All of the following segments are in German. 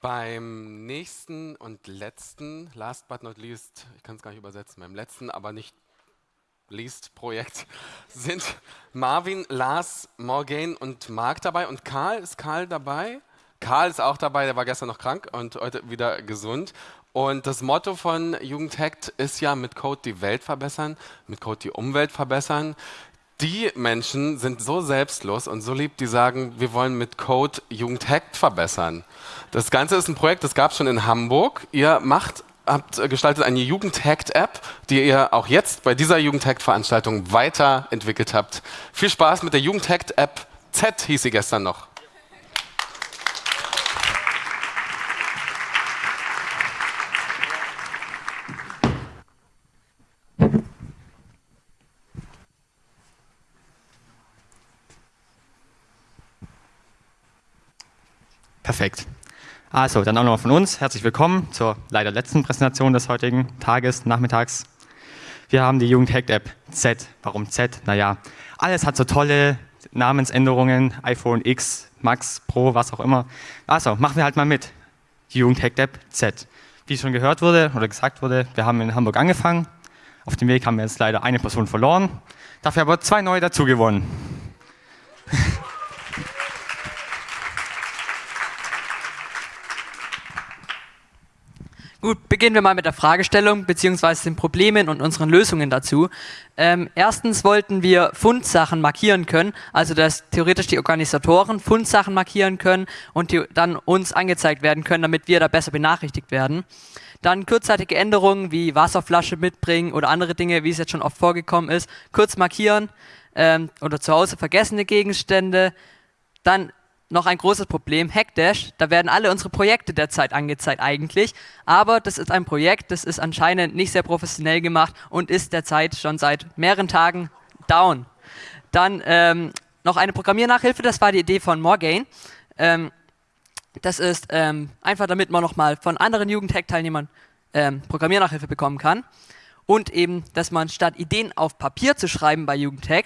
Beim nächsten und letzten, last but not least, ich kann es gar nicht übersetzen, beim letzten, aber nicht least Projekt, sind Marvin, Lars, Morgan und Marc dabei. Und Karl, ist Karl dabei? Karl ist auch dabei, der war gestern noch krank und heute wieder gesund. Und das Motto von Jugendhackt ist ja mit Code die Welt verbessern, mit Code die Umwelt verbessern die Menschen sind so selbstlos und so lieb, die sagen, wir wollen mit Code Jugendhackt verbessern. Das Ganze ist ein Projekt, das gab es schon in Hamburg. Ihr macht, habt gestaltet eine Jugendhackt-App, die ihr auch jetzt bei dieser Jugendhackt-Veranstaltung weiterentwickelt habt. Viel Spaß mit der Jugendhackt-App Z hieß sie gestern noch. Perfekt. Also, dann auch nochmal von uns. Herzlich willkommen zur leider letzten Präsentation des heutigen Tages, Nachmittags. Wir haben die Jugend Hacked App Z. Warum Z? Naja, alles hat so tolle Namensänderungen, iPhone X, Max, Pro, was auch immer. Also, machen wir halt mal mit. Die Jugend Hacked App Z. Wie schon gehört wurde oder gesagt wurde, wir haben in Hamburg angefangen. Auf dem Weg haben wir jetzt leider eine Person verloren, dafür aber zwei neue dazugewonnen. Gut, beginnen wir mal mit der Fragestellung bzw. den Problemen und unseren Lösungen dazu. Ähm, erstens wollten wir Fundsachen markieren können, also dass theoretisch die Organisatoren Fundsachen markieren können und die dann uns angezeigt werden können, damit wir da besser benachrichtigt werden. Dann kurzzeitige Änderungen wie Wasserflasche mitbringen oder andere Dinge, wie es jetzt schon oft vorgekommen ist, kurz markieren ähm, oder zu Hause vergessene Gegenstände. Dann noch ein großes Problem, Hackdash, da werden alle unsere Projekte derzeit angezeigt eigentlich, aber das ist ein Projekt, das ist anscheinend nicht sehr professionell gemacht und ist derzeit schon seit mehreren Tagen down. Dann ähm, noch eine Programmiernachhilfe, das war die Idee von Morgain. Ähm, das ist ähm, einfach, damit man nochmal von anderen Jugendhack-Teilnehmern ähm, Programmiernachhilfe bekommen kann. Und eben, dass man statt Ideen auf Papier zu schreiben bei Jugendhack,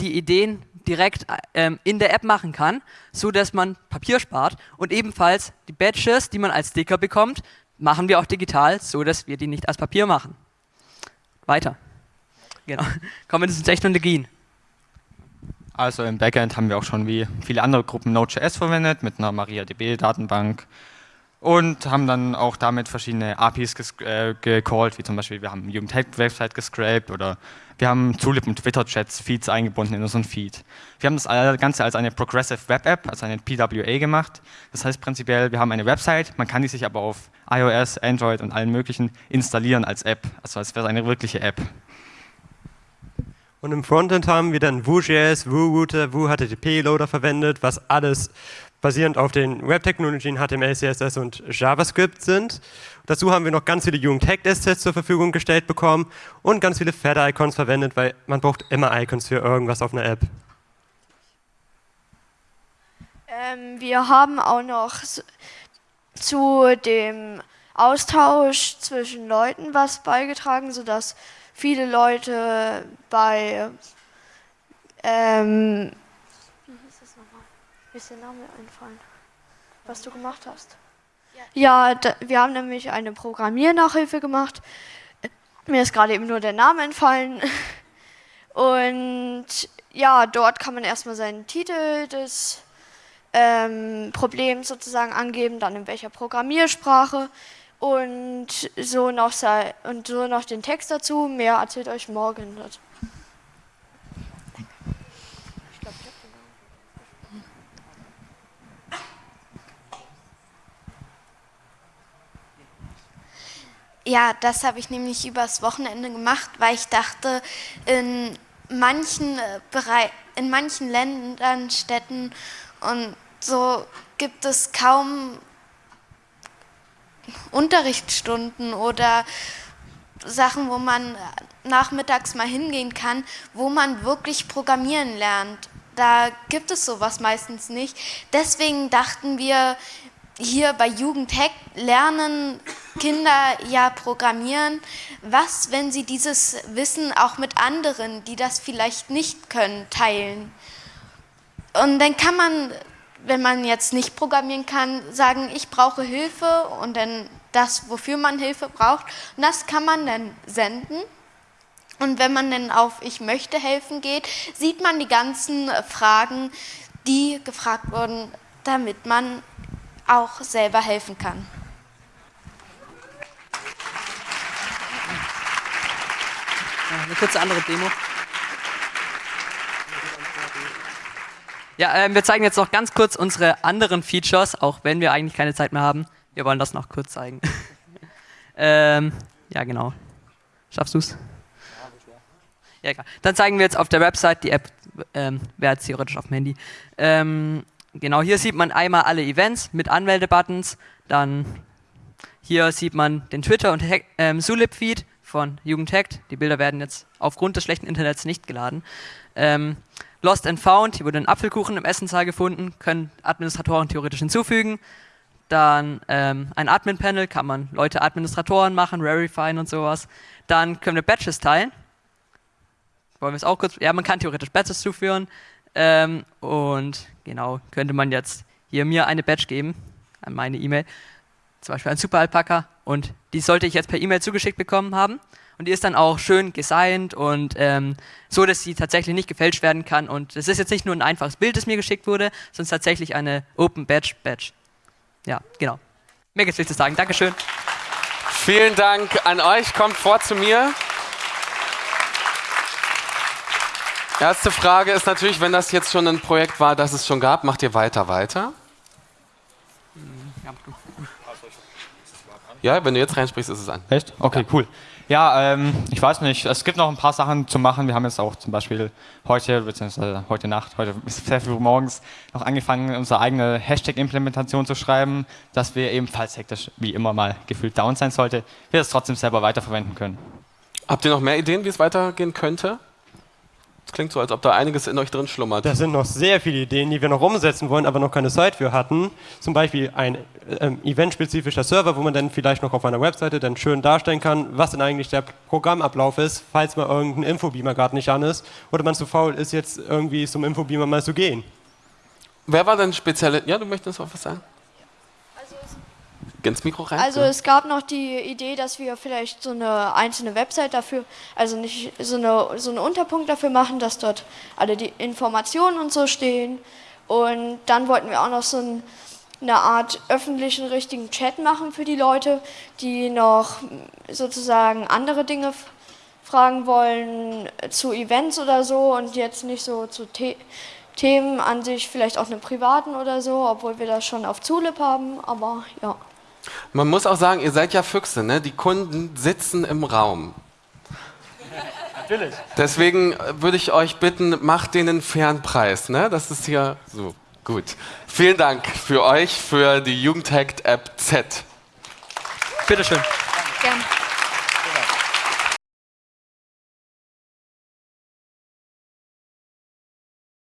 die Ideen direkt ähm, in der App machen kann, so dass man Papier spart und ebenfalls die Badges, die man als Sticker bekommt, machen wir auch digital, so dass wir die nicht als Papier machen. Weiter. Genau. Kommen wir zu Technologien. Also im Backend haben wir auch schon wie viele andere Gruppen Node.js verwendet mit einer MariaDB-Datenbank und haben dann auch damit verschiedene APIs äh, gecallt, wie zum Beispiel wir haben Jugendhack-Website gescraped oder wir haben Zulip und Twitter-Chats, Feeds eingebunden in unseren Feed. Wir haben das Ganze als eine Progressive Web App, also eine PWA gemacht. Das heißt prinzipiell, wir haben eine Website, man kann die sich aber auf iOS, Android und allen möglichen installieren als App, also als wäre es eine wirkliche App. Und im Frontend haben wir dann Vue.js, Vue-Router, Vue-HTTP-Loader verwendet, was alles basierend auf den Web-Technologien HTML, CSS und JavaScript sind. Dazu haben wir noch ganz viele Jugend-Hacked-Assets zur Verfügung gestellt bekommen und ganz viele Fed-Icons verwendet, weil man braucht immer Icons für irgendwas auf einer App. Ähm, wir haben auch noch zu dem Austausch zwischen Leuten was beigetragen, sodass viele Leute bei ähm, wie ist der Name einfallen? Was du gemacht hast? Ja, da, wir haben nämlich eine Programmiernachhilfe gemacht. Mir ist gerade eben nur der Name entfallen. Und ja, dort kann man erstmal seinen Titel des ähm, Problems sozusagen angeben, dann in welcher Programmiersprache und so noch, und so noch den Text dazu. Mehr erzählt euch morgen. Ja, das habe ich nämlich übers Wochenende gemacht, weil ich dachte, in manchen, äh, in manchen Ländern, Städten und so gibt es kaum Unterrichtsstunden oder Sachen, wo man nachmittags mal hingehen kann, wo man wirklich programmieren lernt. Da gibt es sowas meistens nicht. Deswegen dachten wir, hier bei Jugendhack lernen Kinder ja programmieren. Was, wenn sie dieses Wissen auch mit anderen, die das vielleicht nicht können, teilen? Und dann kann man wenn man jetzt nicht programmieren kann, sagen, ich brauche Hilfe und dann das, wofür man Hilfe braucht. Und das kann man dann senden. Und wenn man dann auf Ich möchte helfen geht, sieht man die ganzen Fragen, die gefragt wurden, damit man auch selber helfen kann. Eine kurze andere Demo. Ja, äh, wir zeigen jetzt noch ganz kurz unsere anderen Features, auch wenn wir eigentlich keine Zeit mehr haben. Wir wollen das noch kurz zeigen. ähm, ja, genau. Schaffst du es? Ja, egal. Dann zeigen wir jetzt auf der Website die App, ähm, wäre jetzt theoretisch auf dem Handy. Ähm, genau, hier sieht man einmal alle Events mit Anmeldebuttons. Dann hier sieht man den Twitter- und ähm, Sulip-Feed von Jugendhackt. Die Bilder werden jetzt aufgrund des schlechten Internets nicht geladen. Ähm, Lost and Found, hier wurde ein Apfelkuchen im Essensaal gefunden, können Administratoren theoretisch hinzufügen. Dann ähm, ein Admin-Panel, kann man Leute Administratoren machen, verifieren und sowas. Dann können wir Batches teilen. Wollen wir es auch kurz? Ja, man kann theoretisch Batches zuführen. Ähm, und genau, könnte man jetzt hier mir eine Batch geben, an meine E-Mail. Zum Beispiel ein Super Alpaka. Und die sollte ich jetzt per E-Mail zugeschickt bekommen haben. Und die ist dann auch schön gesigned und ähm, so, dass sie tatsächlich nicht gefälscht werden kann. Und es ist jetzt nicht nur ein einfaches Bild, das mir geschickt wurde, sondern tatsächlich eine Open Badge Badge. Ja, genau. Mir geht's nichts zu sagen. Dankeschön. Vielen Dank an euch. Kommt vor zu mir. Erste Frage ist natürlich, wenn das jetzt schon ein Projekt war, das es schon gab, macht ihr weiter weiter? Ja, wenn du jetzt reinsprichst, ist es an. Echt? Okay, cool. Ja, ähm, ich weiß nicht, es gibt noch ein paar Sachen zu machen. Wir haben jetzt auch zum Beispiel heute, beziehungsweise heute Nacht, heute bis sehr früh morgens, noch angefangen, unsere eigene Hashtag-Implementation zu schreiben, dass wir ebenfalls hektisch, wie immer mal gefühlt down sein sollte, wir es trotzdem selber weiterverwenden können. Habt ihr noch mehr Ideen, wie es weitergehen könnte? Es klingt so, als ob da einiges in euch drin schlummert. Da sind noch sehr viele Ideen, die wir noch umsetzen wollen, aber noch keine Zeit für hatten. Zum Beispiel ein ähm, eventspezifischer Server, wo man dann vielleicht noch auf einer Webseite dann schön darstellen kann, was denn eigentlich der Programmablauf ist, falls mal irgendein Infobeamer gerade nicht an ist oder man zu faul ist, jetzt irgendwie zum Infobeamer mal zu gehen. Wer war denn spezielle? Ja, du möchtest auch was sagen? Ins Mikro rein? Also es gab noch die Idee, dass wir vielleicht so eine einzelne Website dafür, also nicht so eine so einen Unterpunkt dafür machen, dass dort alle die Informationen und so stehen. Und dann wollten wir auch noch so ein, eine Art öffentlichen richtigen Chat machen für die Leute, die noch sozusagen andere Dinge fragen wollen zu Events oder so und jetzt nicht so zu The Themen an sich, vielleicht auch einem privaten oder so, obwohl wir das schon auf Zulip haben, aber ja. Man muss auch sagen, ihr seid ja Füchse, ne? Die Kunden sitzen im Raum. Natürlich. Deswegen würde ich euch bitten, macht denen einen fairen Preis, ne? Das ist hier so gut. Vielen Dank für euch, für die Jugendhackt App Z. Bitteschön. Gerne.